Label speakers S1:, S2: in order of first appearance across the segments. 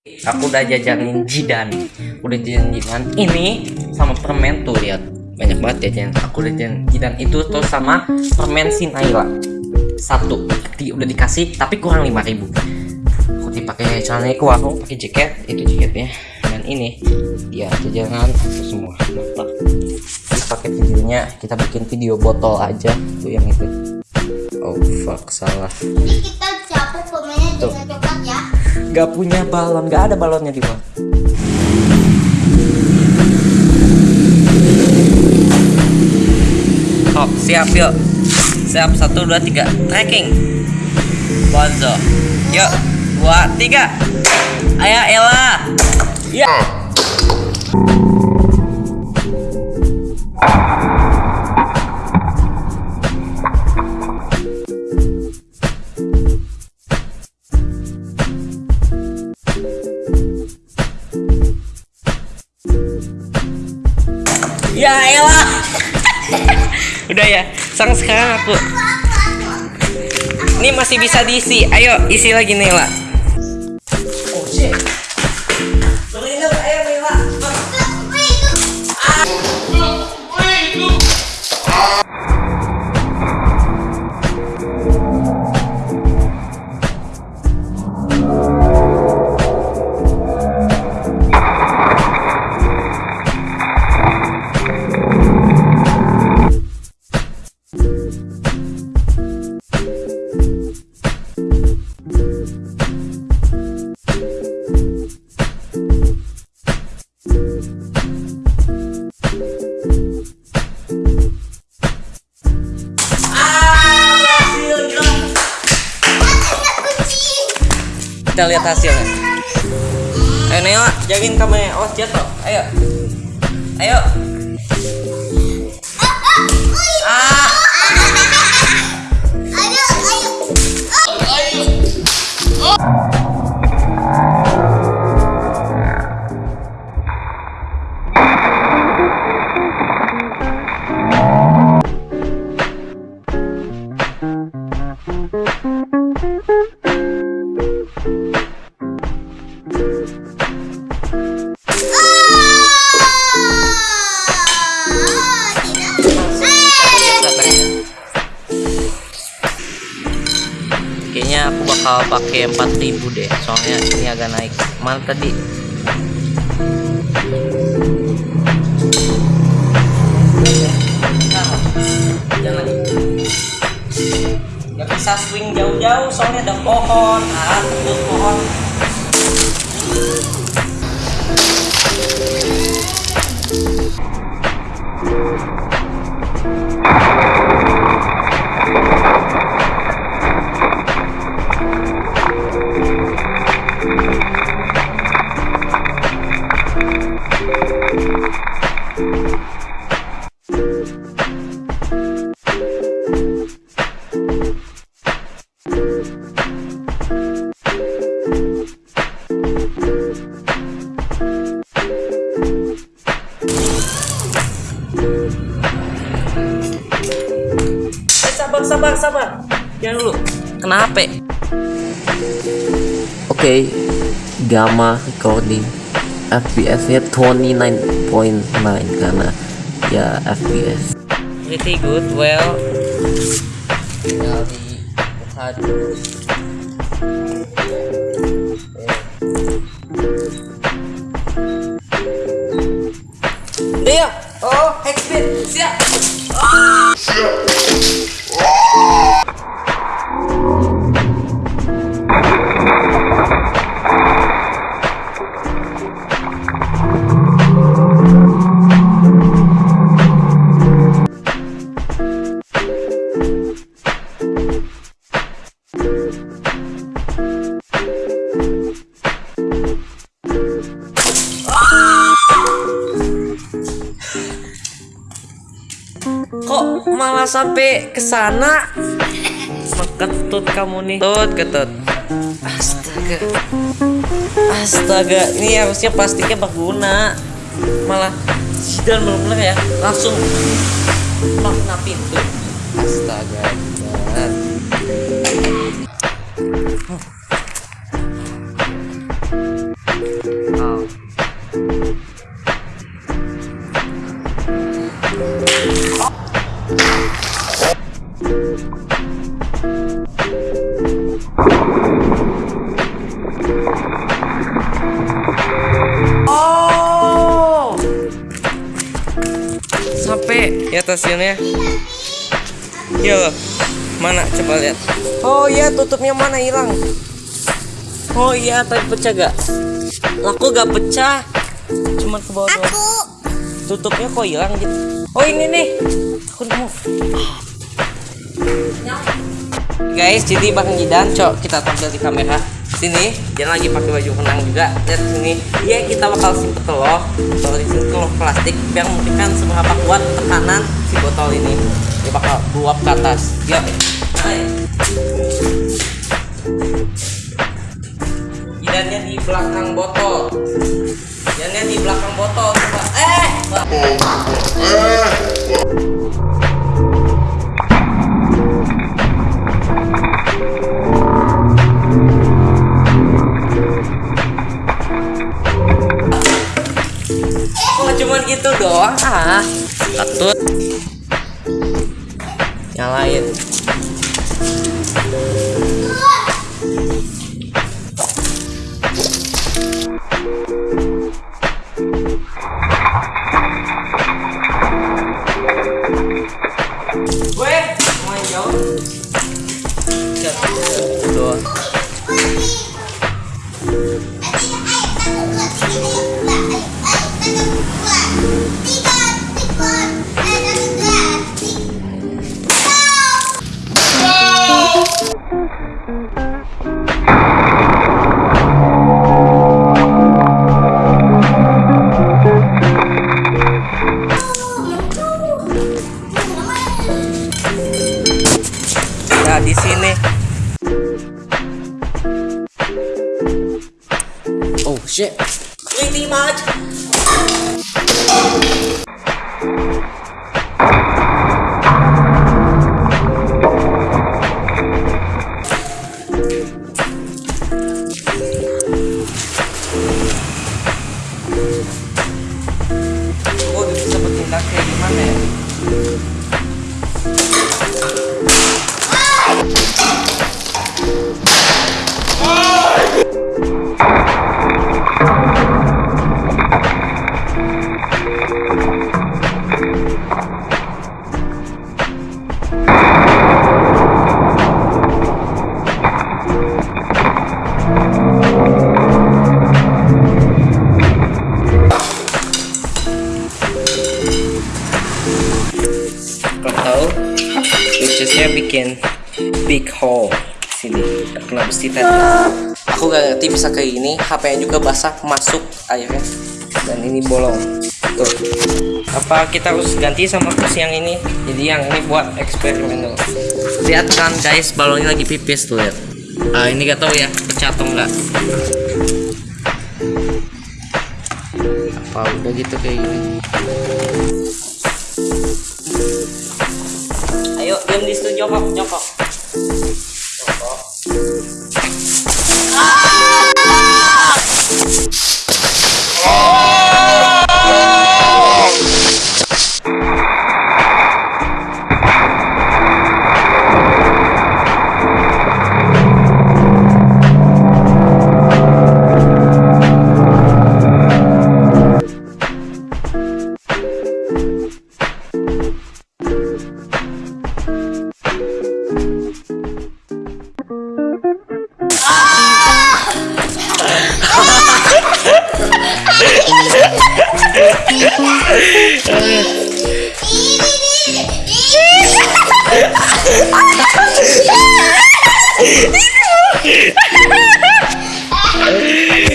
S1: aku udah jajanin jidan. Udah jajanin jidan. Ini sama permen tuh lihat. Banyak banget jajan aku udah jajanin jidan itu tuh sama permen si Naila. Satu. Di, udah dikasih tapi kurang 5000 aku dipakai celana ke warung pakai jaket. Itu jaketnya. Dan ini dia jajanan itu semua. Mantap. Terus pakai videonya kita bikin video botol aja tuh yang itu. Oh fuck salah.
S2: Jadi kita campur permennya
S1: Tuh. Gak punya balon, gak ada balonnya di bawah. Oh, siap yuk. Siap, satu, dua, tiga. Tracking. Bonzo. Yuk, dua, tiga. Ayo, Ella. Ya. Ya, Ella. Udah ya. Sang sekarang aku. Ini masih bisa diisi. Ayo, isi lagi Nela. Kita lihat hasilnya. Ayo Nela, jagain kameranya. Oh, jatuh. Ayo. Ayo. Bakal pakai 4000 deh, soalnya ini agak naik. Mana tadi? Jangan. Gak bisa swing jauh-jauh soalnya ada pohon. Ah, pohon. Sabar, sabar, sabar. Jangan dulu. Kenapa?
S3: Oke, gamma recording FPS-nya 29.9 karena ya FPS.
S1: Pretty good. Well, tinggal dibuka sampai ke sana? Ketut kamu nih. Tut, ketut. Astaga. Astaga, ini harusnya plastiknya berguna. Malah Zidan bener-bener ya, langsung makna pintu. Astaga. Oh. Sini ya. Iya loh. Mana coba lihat. Oh iya tutupnya mana hilang. Oh iya tapi pecah gak? Laku gak pecah. Cuman ke bawah.
S2: Aku.
S1: Tutupnya kok hilang gitu. Oh ini nih. Aku nemu. Guys, jadi Bang Jidan, cok kita tampil di kamera. Sini, dia lagi pakai baju renang juga. Lihat sini. Iya, kita bakal simpen telur. Telur di sini telur plastik biar memberikan seberapa kuat tekanan si botol ini. Dia bakal buap ke atas. Hai. Jidannya di belakang botol. Jidannya di belakang botol. Coba. Eh. Kok Ketut Nyalain Di sini. Oh shit. Pretty much. Ya? Kau Ngerti bisa kayak gini. HP-nya juga basah masuk airnya dan ini bolong. Tuh. Apa kita harus ganti sama kursi yang ini? Jadi yang ini buat eksperimen dulu. Lihat kan guys, balonnya lagi pipis tuh lihat. Ah ini gak tahu ya pecah atau enggak. Apa udah gitu kayak gini? Ayo diam di situ jongkok. Jongkok.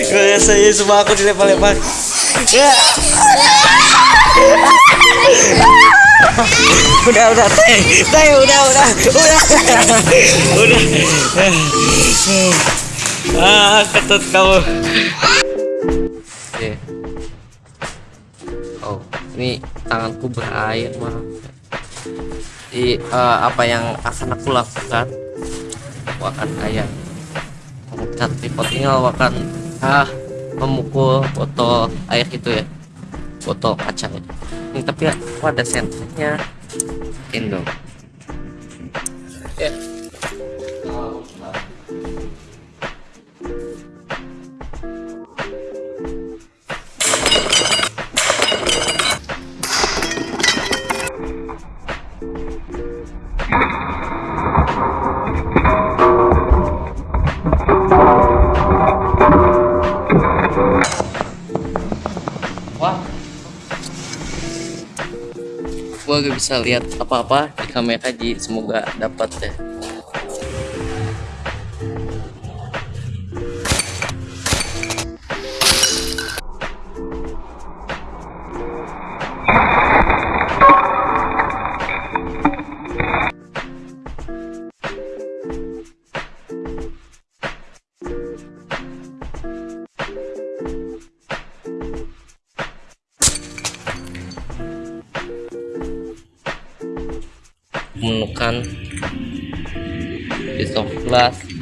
S1: Rasanya semua aku dilempar-lempar. Ya. udah udah teh teh udah udah udah udah ah ketut kamu oh ini tanganku berair maaf di eh, apa yang akan aku lakukan aku akan kayak mengangkat tripod ini lalu akan ah memukul botol air itu ya botol kaca ya. ini tapi ya kok ada senternya Indo ya Wah. Gak bisa lihat apa-apa di kamera ji semoga dapat deh.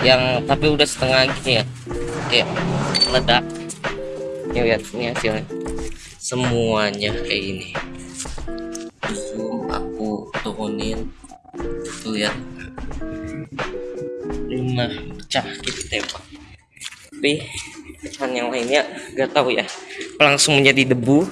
S1: Yang tapi udah setengah gini ya. Kayak meledak. Ini lihat ini hasilnya. Semuanya kayak gini. Zoom aku turunin. Tuh lihat. Lima pecah gitu tembak. Tapi bahan yang lainnya gak tahu ya. Langsung menjadi debu